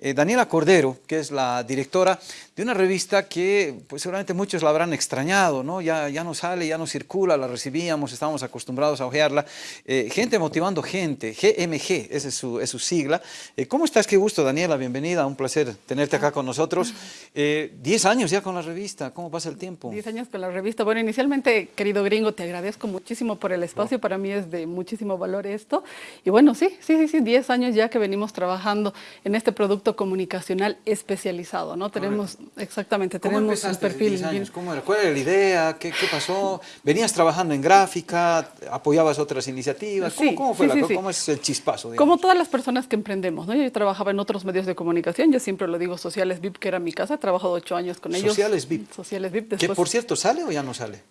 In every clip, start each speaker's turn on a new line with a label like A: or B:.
A: eh, Daniela Cordero, que es la directora de una revista que pues, seguramente muchos la habrán extrañado, ¿no? Ya, ya no sale, ya no circula, la recibíamos, estábamos acostumbrados a ojearla. Eh, gente motivando gente, GMG, esa es su, es su sigla. Eh, ¿Cómo estás? Qué gusto, Daniela, bienvenida, un placer tenerte acá con nosotros. Diez años ya con la revista, ¿cómo pasa el tiempo?
B: Diez años con la revista. Bueno, inicialmente, querido gringo, te agradezco muchísimo por el espacio, para mí es de muchísimo valor esto. Y bueno, sí, sí, sí, sí, 10 años ya que venimos trabajando en este producto comunicacional especializado, ¿no? Tenemos, exactamente, tenemos un perfil.
A: Años? ¿Cómo era? ¿Cuál era la idea? ¿Qué, ¿Qué, pasó? ¿Venías trabajando en gráfica? ¿Apoyabas otras iniciativas? ¿Cómo, cómo fue la, ¿Cómo es el chispazo?
B: Como todas las personas que emprendemos, ¿no? Yo trabajaba en otros medios de comunicación, yo siempre lo digo, Sociales VIP, que era mi casa, he trabajado ocho años con ellos.
A: Sociales VIP.
B: Sociales VIP.
A: Después... ¿Que por cierto sale o ya no sale?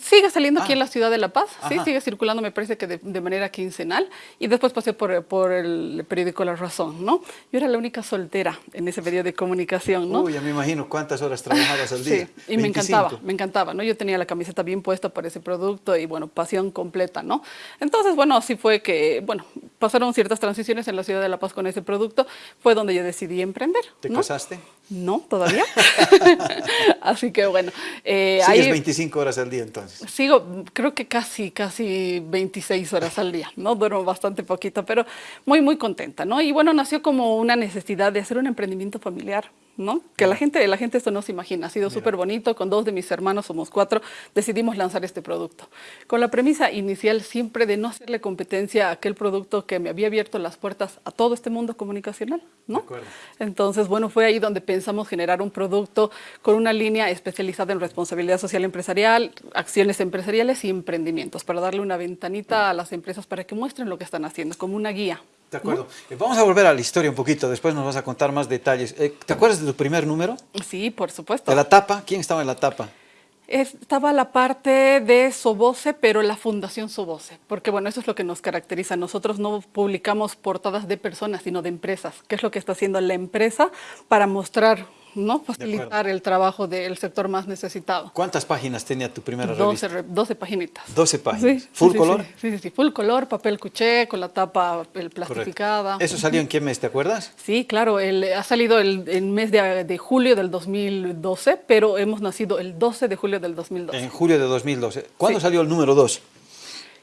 B: Sigue saliendo aquí en ah. la ciudad de La Paz, sí, sigue circulando, me parece que de, manera quincenal, y después pasé por, por, el periódico La Razón, ¿no? Yo era la única soltera en ese medio de comunicación, ¿no?
A: Uy, ya me imagino cuántas horas trabajabas al día.
B: Sí, y me encantaba, me encantaba, ¿no? Yo tenía la camiseta bien puesta para ese producto y, bueno, pasión completa, ¿no? Entonces, bueno, así fue que, bueno, pasaron ciertas transiciones en la ciudad de La Paz con ese producto, fue donde yo decidí emprender.
A: ¿Te casaste?
B: No, todavía. así que, bueno.
A: Eh, ¿Sigues 25 horas al día entonces?
B: Sigo creo que casi, casi 26 horas al día, ¿no? Duermo bastante poquito, pero muy, muy contenta, ¿no? Y bueno, nació como una necesidad de hacer un emprendimiento familiar, ¿no? Que la gente, la gente esto no se imagina, ha sido súper bonito, con dos de mis hermanos, somos cuatro, decidimos lanzar este producto. Con la premisa inicial siempre de no hacerle competencia a aquel producto que me había abierto las puertas a todo este mundo comunicacional, ¿no? Entonces, bueno, fue ahí donde pensamos generar un producto con una línea especializada en responsabilidad social empresarial, acciones empresariales y emprendimientos, para darle una ventanita a las empresas para que muestren lo que están haciendo, como una guía.
A: De acuerdo. Eh, vamos a volver a la historia un poquito, después nos vas a contar más detalles. Eh, ¿Te acuerdas de tu primer número?
B: Sí, por supuesto.
A: ¿De la tapa? ¿Quién estaba en la tapa?
B: Estaba la parte de Soboce, pero la Fundación Soboce, porque bueno, eso es lo que nos caracteriza. Nosotros no publicamos portadas de personas, sino de empresas. ¿Qué es lo que está haciendo la empresa para mostrar ¿no? facilitar el trabajo del sector más necesitado.
A: ¿Cuántas páginas tenía tu primera
B: 12,
A: revista?
B: 12 paginitas.
A: 12 páginas. ¿Full color?
B: Sí, sí, sí, full color, papel cuché, con la tapa el plastificada.
A: ¿Eso salió en qué mes, te acuerdas?
B: Sí, claro, el, ha salido el, el mes de, de, julio del 2012, pero hemos nacido el 12 de julio del 2012.
A: En julio de 2012. ¿Cuándo salió el número 2?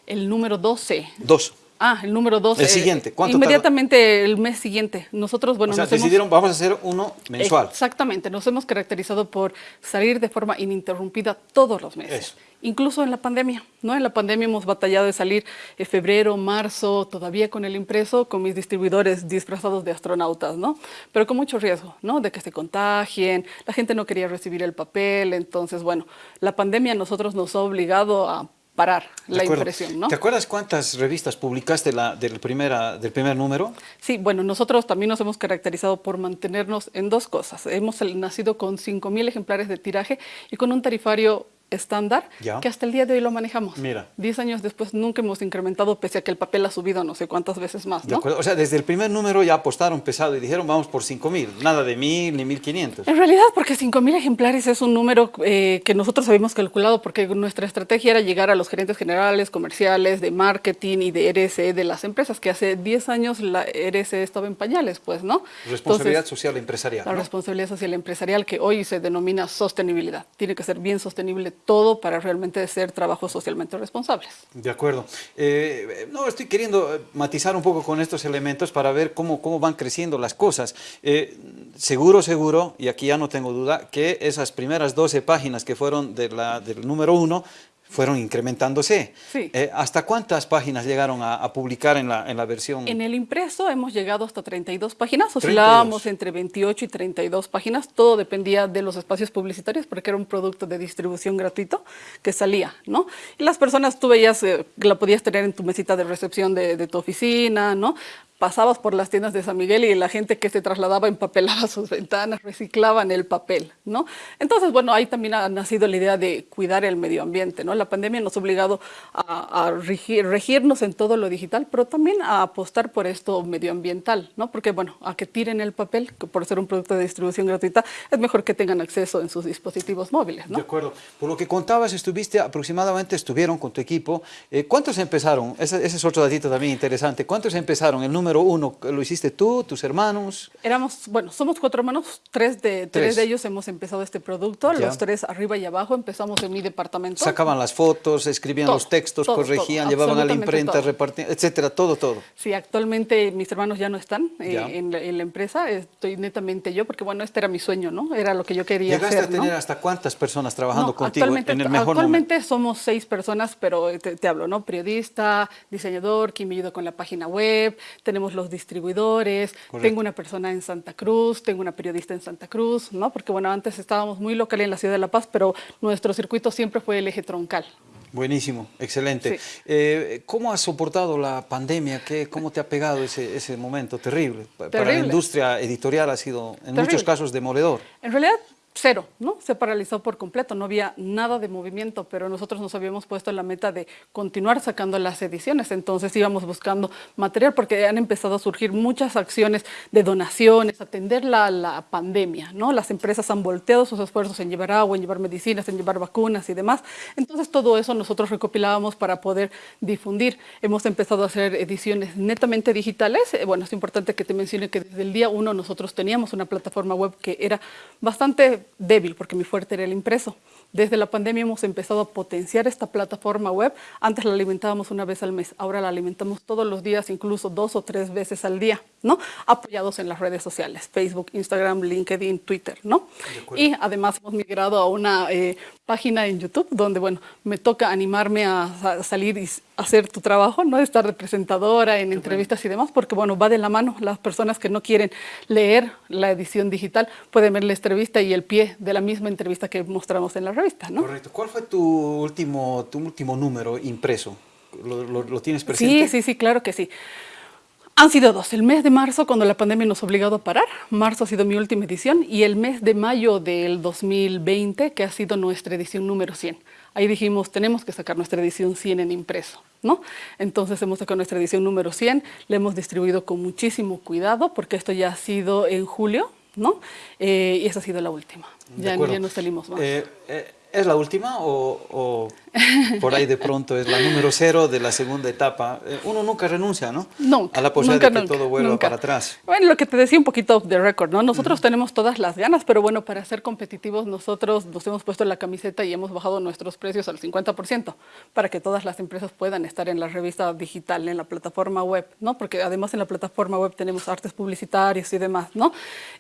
B: El número 12.
A: 2.
B: Ah, el número 12.
A: El siguiente.
B: ¿Cuánto Inmediatamente el mes siguiente. Nosotros, bueno,
A: o sea, decidieron, vamos a hacer uno mensual.
B: Exactamente. Nos hemos caracterizado por salir de forma ininterrumpida todos los meses. Incluso en la pandemia, ¿no? En la pandemia hemos batallado de salir en febrero, marzo, todavía con el impreso, con mis distribuidores disfrazados de astronautas, ¿no? Pero con mucho riesgo, ¿no? De que se contagien, la gente no quería recibir el papel, entonces, bueno, la pandemia a nosotros nos ha obligado a parar la impresión. ¿no?
A: ¿Te acuerdas cuántas revistas publicaste la, del, primera, del primer número?
B: Sí, bueno, nosotros también nos hemos caracterizado por mantenernos en dos cosas. Hemos nacido con 5.000 ejemplares de tiraje y con un tarifario estándar que hasta el día de hoy lo manejamos.
A: Mira.
B: Diez años después nunca hemos incrementado, pese a que el papel ha subido no sé cuántas veces más, ¿no?
A: O sea, desde el primer número ya apostaron pesado y dijeron vamos por 5.000, nada de 1.000 ni 1.500.
B: En realidad, porque 5.000 ejemplares es un número eh, que nosotros habíamos calculado porque nuestra estrategia era llegar a los gerentes generales, comerciales, de marketing y de RSE de las empresas, que hace 10 años la RSE estaba en pañales, pues, ¿no?
A: Responsabilidad social empresarial.
B: La responsabilidad social empresarial que hoy se denomina sostenibilidad. Tiene que ser bien sostenible todo para realmente ser trabajos socialmente responsables.
A: De acuerdo. Eh, no, estoy queriendo eh, matizar un poco con estos elementos para ver cómo, cómo van creciendo las cosas. Eh, seguro, seguro, y aquí ya no tengo duda, que esas primeras 12 páginas que fueron del número uno fueron incrementándose. Eh, ¿Hasta cuántas páginas llegaron a, publicar en la, en la, versión?
B: En el impreso hemos llegado hasta 32 páginas, oscilábamos entre 28 y 32 páginas, todo dependía de los espacios publicitarios porque era un producto de distribución gratuito que salía, ¿no? Y las personas, tú veías, eh, la podías tener en tu mesita de recepción de, de tu oficina, ¿no? Pasabas por las tiendas de San Miguel y la gente que se trasladaba empapelaba sus ventanas, reciclaban el papel, ¿no? Entonces, bueno, ahí también ha nacido la idea de cuidar el medio ambiente, ¿no? La pandemia nos ha obligado a, regirnos en todo lo digital, pero también a apostar por esto medioambiental, ¿no? Porque, bueno, a que tiren el papel, que por ser un producto de distribución gratuita, es mejor que tengan acceso en sus dispositivos móviles, ¿no?
A: De acuerdo. Por lo que contabas, estuviste aproximadamente, estuvieron con tu equipo. Eh, ¿Cuántos empezaron? Ese, ese, es otro datito también interesante. ¿Cuántos empezaron? El número número uno? ¿Lo hiciste tú, tus hermanos?
B: Éramos, bueno, somos cuatro hermanos, tres de, tres. de ellos hemos empezado este producto, los tres arriba y abajo empezamos en mi departamento.
A: Sacaban las fotos, escribían los textos, corregían, llevaban a la imprenta, repartían, etcétera, todo, todo.
B: Sí, actualmente mis hermanos ya no están eh, en, la, empresa, estoy netamente yo, porque bueno, este era mi sueño, ¿no? Era lo que yo quería
A: ¿Llegaste
B: a
A: tener hasta cuántas personas trabajando contigo
B: en el mejor Actualmente somos seis personas, pero te, hablo, ¿no? Periodista, diseñador, quien me ayuda con la página web, tenemos los distribuidores, tengo una persona en Santa Cruz, tengo una periodista en Santa Cruz, ¿no? Porque bueno, antes estábamos muy local en la ciudad de La Paz, pero nuestro circuito siempre fue el eje troncal.
A: Buenísimo, excelente. Eh, ¿Cómo has soportado la pandemia? ¿Qué, ¿Cómo te ha pegado ese, ese momento terrible? Para la industria editorial ha sido en muchos casos demoledor.
B: En realidad cero, ¿no? Se paralizó por completo, no había nada de movimiento, pero nosotros nos habíamos puesto la meta de continuar sacando las ediciones, entonces íbamos buscando material porque han empezado a surgir muchas acciones de donaciones, atender la, la pandemia, ¿no? Las empresas han volteado sus esfuerzos en llevar agua, en llevar medicinas, en llevar vacunas y demás, entonces todo eso nosotros recopilábamos para poder difundir. Hemos empezado a hacer ediciones netamente digitales, eh, bueno, es importante que te mencione que desde el día uno nosotros teníamos una plataforma web que era bastante débil porque mi fuerte era el impreso. Desde la pandemia hemos empezado a potenciar esta plataforma web. Antes la alimentábamos una vez al mes, ahora la alimentamos todos los días, incluso dos o tres veces al día, ¿no? Apoyados en las redes sociales, Facebook, Instagram, LinkedIn, Twitter, ¿no? Y además hemos migrado a una eh, página en YouTube donde, bueno, me toca animarme a, salir y hacer tu trabajo, ¿no? Estar de presentadora en entrevistas y demás, porque, bueno, va de la mano. Las personas que no quieren leer la edición digital pueden ver la entrevista y el pie de la misma entrevista que mostramos en la revista, ¿no?
A: Correcto. ¿Cuál fue tu último, tu último número impreso? ¿Lo, tienes presente?
B: Sí, sí, sí, claro que sí. Han sido dos. El mes de marzo, cuando la pandemia nos ha obligado a parar. Marzo ha sido mi última edición. Y el mes de mayo del 2020, que ha sido nuestra edición número 100. Ahí dijimos, tenemos que sacar nuestra edición 100 en impreso. ¿no? Entonces hemos sacado nuestra edición número 100. La hemos distribuido con muchísimo cuidado, porque esto ya ha sido en julio. ¿no? Eh, y esa ha sido la última. Ya, ya, no salimos más.
A: Eh, eh, ¿Es la última o, por ahí de pronto es la número cero de la segunda etapa. Eh, uno nunca renuncia, ¿no?
B: Nunca.
A: A la posibilidad de que todo vuelva para atrás.
B: Bueno, lo que te decía un poquito de récord, ¿no? Nosotros tenemos todas las ganas, pero bueno, para ser competitivos nosotros nos hemos puesto la camiseta y hemos bajado nuestros precios al 50% para que todas las empresas puedan estar en la revista digital, en la plataforma web, ¿no? Porque además en la plataforma web tenemos artes publicitarios y demás, ¿no?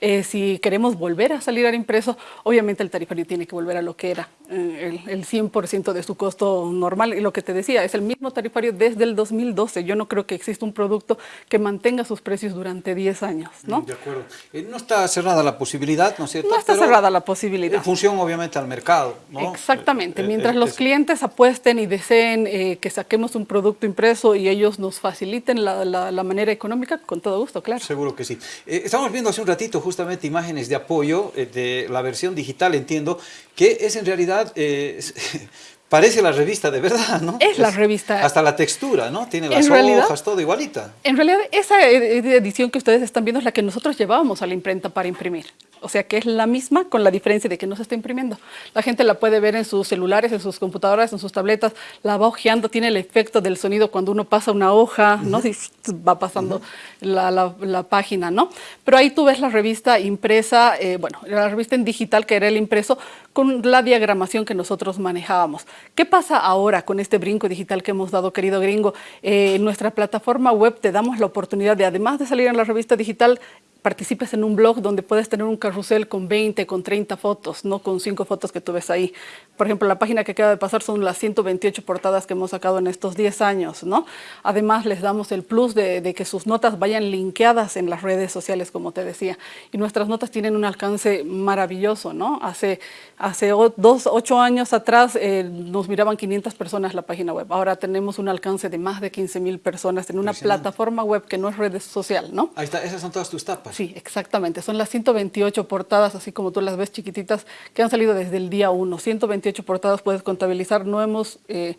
B: Eh, si queremos volver a salir al impreso, obviamente el tarifario tiene que volver a lo que era, eh, el, el 100% de su costo normal. Y lo que te decía, es el mismo tarifario desde el 2012. Yo no creo que exista un producto que mantenga sus precios durante 10 años, ¿no?
A: De acuerdo. Eh, no está cerrada la posibilidad, ¿no es cierto?
B: No está cerrada la posibilidad.
A: En función, obviamente, al mercado, ¿no?
B: Exactamente. Eh, Mientras los clientes apuesten y deseen que saquemos un producto impreso y ellos nos faciliten la, la, manera económica, con todo gusto, claro.
A: Seguro que sí. estamos viendo hace un ratito justamente imágenes de apoyo de la versión digital, entiendo, que es en realidad Parece la revista de verdad, ¿no?
B: Es, la revista.
A: Hasta la textura, ¿no? Tiene las hojas, todo igualita.
B: En realidad, esa edición que ustedes están viendo es la que nosotros llevábamos a la imprenta para imprimir. O sea que es la misma con la diferencia de que no se está imprimiendo. La gente la puede ver en sus celulares, en sus computadoras, en sus tabletas, la va hojeando, tiene el efecto del sonido cuando uno pasa una hoja, ¿no? Si va pasando la, la, página, ¿no? Pero ahí tú ves la revista impresa, eh, bueno, la revista en digital que era el impreso, con la diagramación que nosotros manejábamos. ¿Qué pasa ahora con este brinco digital que hemos dado, querido gringo? Eh, en nuestra plataforma web te damos la oportunidad de, además de salir en la revista digital, participes en un blog donde puedes tener un carrusel con 20, con 30 fotos, no con 5 fotos que tú ves ahí. Por ejemplo, la página que acaba de pasar son las 128 portadas que hemos sacado en estos 10 años, ¿no? Además, les damos el plus de, que sus notas vayan linkeadas en las redes sociales, como te decía. Y nuestras notas tienen un alcance maravilloso, ¿no? Hace, hace dos, ocho años atrás eh, nos miraban 500 personas la página web. Ahora tenemos un alcance de más de 15 mil personas en una plataforma web que no es red social, ¿no?
A: Ahí está, esas son todas tus tapas.
B: Sí, exactamente. Son las 128 portadas, así como tú las ves chiquititas, que han salido desde el día 1. 128 portadas puedes contabilizar. No hemos eh,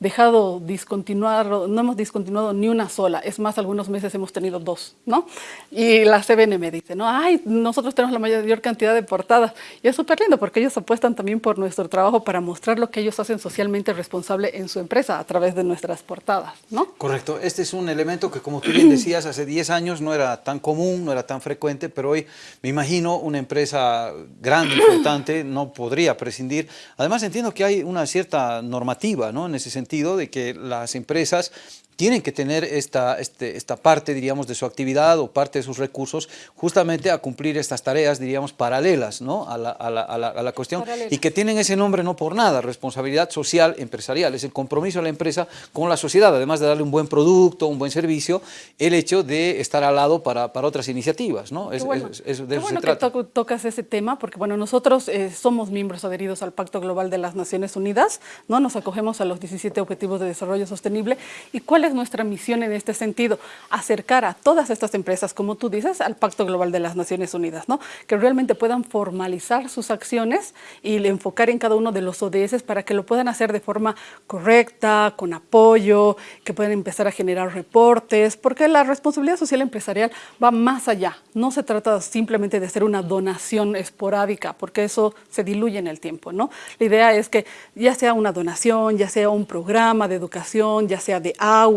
B: dejado discontinuar, no hemos discontinuado ni una sola, es más, algunos meses hemos tenido dos, ¿no? Y la CBN me dice, ¿no? Ay, nosotros tenemos la mayor cantidad de portadas. Y es súper lindo porque ellos apuestan también por nuestro trabajo para mostrar lo que ellos hacen socialmente responsable en su empresa a través de nuestras portadas, ¿no?
A: Correcto. Este es un elemento que, como tú bien decías, hace 10 años no era tan común, no era tan frecuente, pero hoy me imagino una empresa grande, importante, no podría prescindir. Además, entiendo que hay una cierta normativa, ¿no? En ese sentido, de que las empresas tienen que tener esta, este, esta parte, diríamos, de su actividad o parte de sus recursos justamente a cumplir estas tareas, diríamos, paralelas ¿no? a, la, a, la, a, la, cuestión y que tienen ese nombre no por nada, responsabilidad social empresarial, es el compromiso de la empresa con la sociedad, además de darle un buen producto, un buen servicio, el hecho de estar al lado para, para otras iniciativas, ¿no?
B: Es, bueno, es, es, de eso bueno se trata. que tocas ese tema, porque bueno, nosotros eh, somos miembros adheridos al Pacto Global de las Naciones Unidas, ¿no? Nos acogemos a los 17 Objetivos de Desarrollo Sostenible, ¿y cuál es nuestra misión en este sentido? Acercar a todas estas empresas, como tú dices, al Pacto Global de las Naciones Unidas, ¿no? Que realmente puedan formalizar sus acciones y enfocar en cada uno de los ODS para que lo puedan hacer de forma correcta, con apoyo, que puedan empezar a generar reportes, porque la responsabilidad social empresarial va más allá. No se trata simplemente de hacer una donación esporádica, porque eso se diluye en el tiempo, ¿no? La idea es que ya sea una donación, ya sea un programa de educación, ya sea de agua,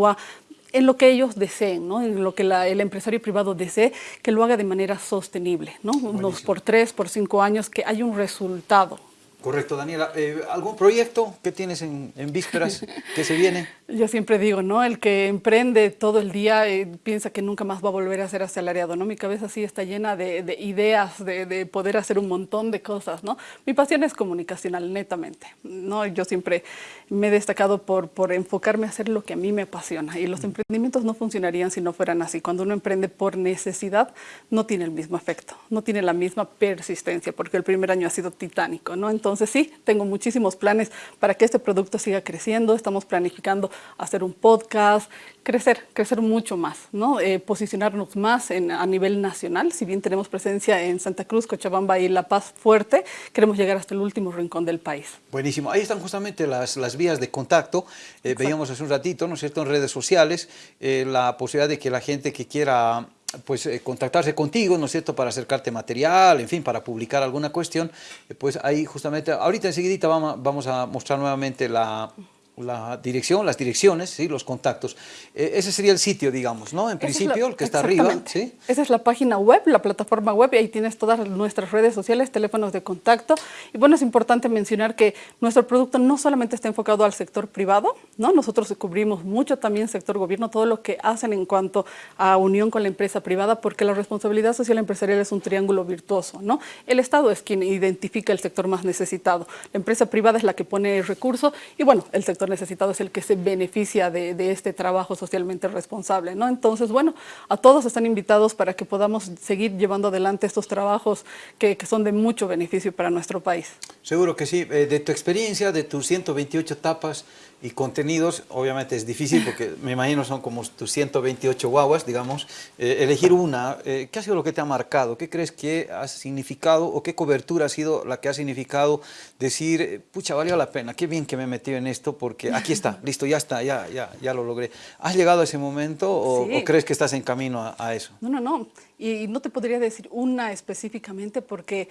B: en lo que ellos deseen, ¿no? en lo que la, el empresario privado desee, que lo haga de manera sostenible, ¿no? unos por tres, por cinco años, que haya un resultado.
A: Correcto, Daniela. Eh, ¿Algún proyecto que tienes en, en vísperas que se viene?
B: Yo siempre digo, ¿no? El que emprende todo el día eh, piensa que nunca más va a volver a ser asalariado, ¿no? Mi cabeza sí está llena de, de ideas, de, de, poder hacer un montón de cosas, ¿no? Mi pasión es comunicacional, netamente, ¿no? Yo siempre me he destacado por, por enfocarme a hacer lo que a mí me apasiona y los emprendimientos no funcionarían si no fueran así. Cuando uno emprende por necesidad, no tiene el mismo efecto, no tiene la misma persistencia, porque el primer año ha sido titánico, ¿no? Entonces, entonces sí, tengo muchísimos planes para que este producto siga creciendo. Estamos planificando hacer un podcast, crecer, crecer mucho más, ¿no? Eh, posicionarnos más en, a nivel nacional. Si bien tenemos presencia en Santa Cruz, Cochabamba y La Paz fuerte, queremos llegar hasta el último rincón del país.
A: Buenísimo. Ahí están justamente las, las vías de contacto. Eh, veíamos hace un ratito, ¿no es cierto?, en redes sociales, eh, la posibilidad de que la gente que quiera pues eh, contactarse contigo, ¿no es cierto?, para acercarte material, en fin, para publicar alguna cuestión, eh, pues ahí justamente, ahorita enseguidita vamos, vamos a mostrar nuevamente la, la dirección, las direcciones, ¿sí? los contactos. Eh, ese sería el sitio, digamos, ¿no? En principio, el que está arriba. ¿sí?
B: Esa es la página web, la plataforma web, y ahí tienes todas nuestras redes sociales, teléfonos de contacto. Y bueno, es importante mencionar que nuestro producto no solamente está enfocado al sector privado, ¿no? Nosotros cubrimos mucho también sector gobierno, todo lo que hacen en cuanto a unión con la empresa privada, porque la responsabilidad social empresarial es un triángulo virtuoso, ¿no? El Estado es quien identifica el sector más necesitado, la empresa privada es la que pone el recurso, y bueno, el sector necesitado es el que se beneficia de, este trabajo socialmente responsable. ¿no? Entonces, bueno, a todos están invitados para que podamos seguir llevando adelante estos trabajos que, que son de mucho beneficio para nuestro país.
A: Seguro que sí. Eh, de tu experiencia, de tus 128 etapas, y contenidos, obviamente es difícil porque me imagino son como tus 128 guaguas, digamos, eh, elegir una, eh, ¿qué ha sido lo que te ha marcado? ¿Qué crees que ha significado o qué cobertura ha sido la que ha significado decir, eh, pucha, valió la pena, qué bien que me he metido en esto porque aquí está, listo, ya está, ya, ya, ya lo logré. ¿Has llegado a ese momento o, sí. o crees que estás en camino a, a eso?
B: No, no, no y no te podría decir una específicamente porque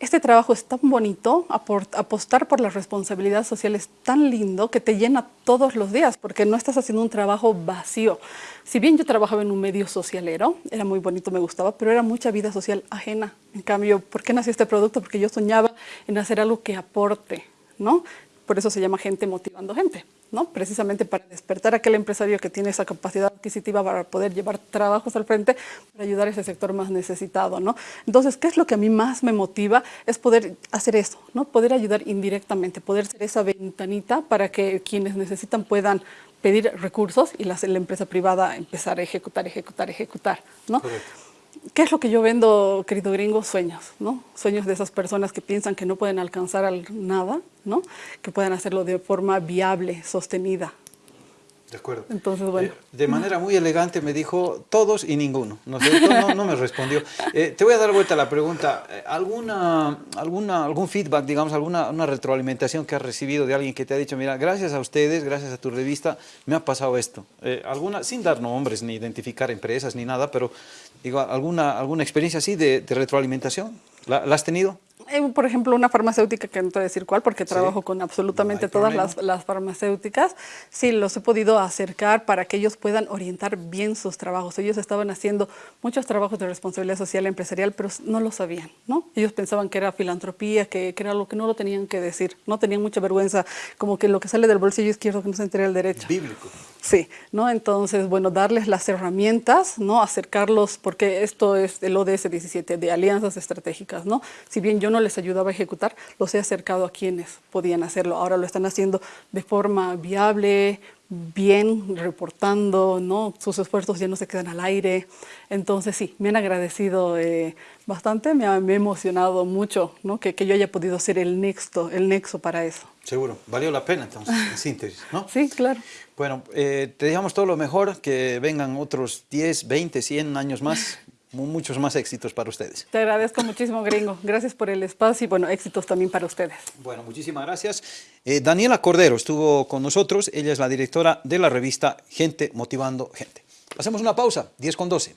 B: este trabajo es tan bonito, apostar por la responsabilidad social es tan lindo que te llena todos los días porque no estás haciendo un trabajo vacío. Si bien yo trabajaba en un medio socialero, era muy bonito, me gustaba, pero era mucha vida social ajena. En cambio, ¿por qué nació este producto? Porque yo soñaba en hacer algo que aporte, ¿no? Por eso se llama gente motivando gente. ¿no? precisamente para despertar a aquel empresario que tiene esa capacidad adquisitiva para poder llevar trabajos al frente, para ayudar a ese sector más necesitado. ¿no? Entonces, ¿qué es lo que a mí más me motiva? Es poder hacer eso, ¿no? poder ayudar indirectamente, poder ser esa ventanita para que quienes necesitan puedan pedir recursos y la, empresa privada empezar a ejecutar, ejecutar, ejecutar. ¿no? ¿Qué es lo que yo vendo, querido gringo? Sueños, ¿no? Sueños de esas personas que piensan que no pueden alcanzar nada, ¿no? Que pueden hacerlo de forma viable, sostenida.
A: De acuerdo.
B: Entonces, bueno.
A: Eh, de manera muy elegante me dijo todos y ninguno. ¿no, sé, no, no me respondió. Eh, te voy a dar vuelta a la pregunta. Eh, ¿Alguna, alguna, ¿Algún feedback, digamos, alguna una retroalimentación que has recibido de alguien que te ha dicho, mira, gracias a ustedes, gracias a tu revista, me ha pasado esto? alguna, sin dar nombres, ni identificar empresas, ni nada, pero digo, ¿alguna, alguna experiencia así de, retroalimentación? ¿La, ¿La has tenido?
B: Eh, por ejemplo, una farmacéutica, que no te voy a decir cuál, porque trabajo con absolutamente todas las, farmacéuticas, sí, los he podido acercar para que ellos puedan orientar bien sus trabajos. Ellos estaban haciendo muchos trabajos de responsabilidad social empresarial, pero no lo sabían, ¿no? Ellos pensaban que era filantropía, que, que era algo que no lo tenían que decir, no tenían mucha vergüenza, como que lo que sale del bolsillo izquierdo que no se entere el derecho.
A: Bíblico.
B: Sí, ¿no? Entonces, bueno, darles las herramientas, ¿no? Acercarlos, porque esto es el ODS 17, de alianzas estratégicas, ¿no? Si bien yo no les ayudaba a ejecutar, los he acercado a quienes podían hacerlo. Ahora lo están haciendo de forma viable, bien, reportando, ¿no? Sus esfuerzos ya no se quedan al aire. Entonces, sí, me han agradecido eh, bastante, me ha, emocionado mucho, ¿no? Que, que yo haya podido ser el nexo, el nexo para eso.
A: Seguro, valió la pena entonces, en síntesis, ¿no?
B: Sí, claro.
A: Bueno, eh, te deseamos todo lo mejor, que vengan otros 10, 20, 100 años más, muchos más éxitos para ustedes.
B: Te agradezco muchísimo, gringo. Gracias por el espacio y, bueno, éxitos también para ustedes.
A: Bueno, muchísimas gracias. Eh, Daniela Cordero estuvo con nosotros, ella es la directora de la revista Gente Motivando Gente. Hacemos una pausa, 10 con 12.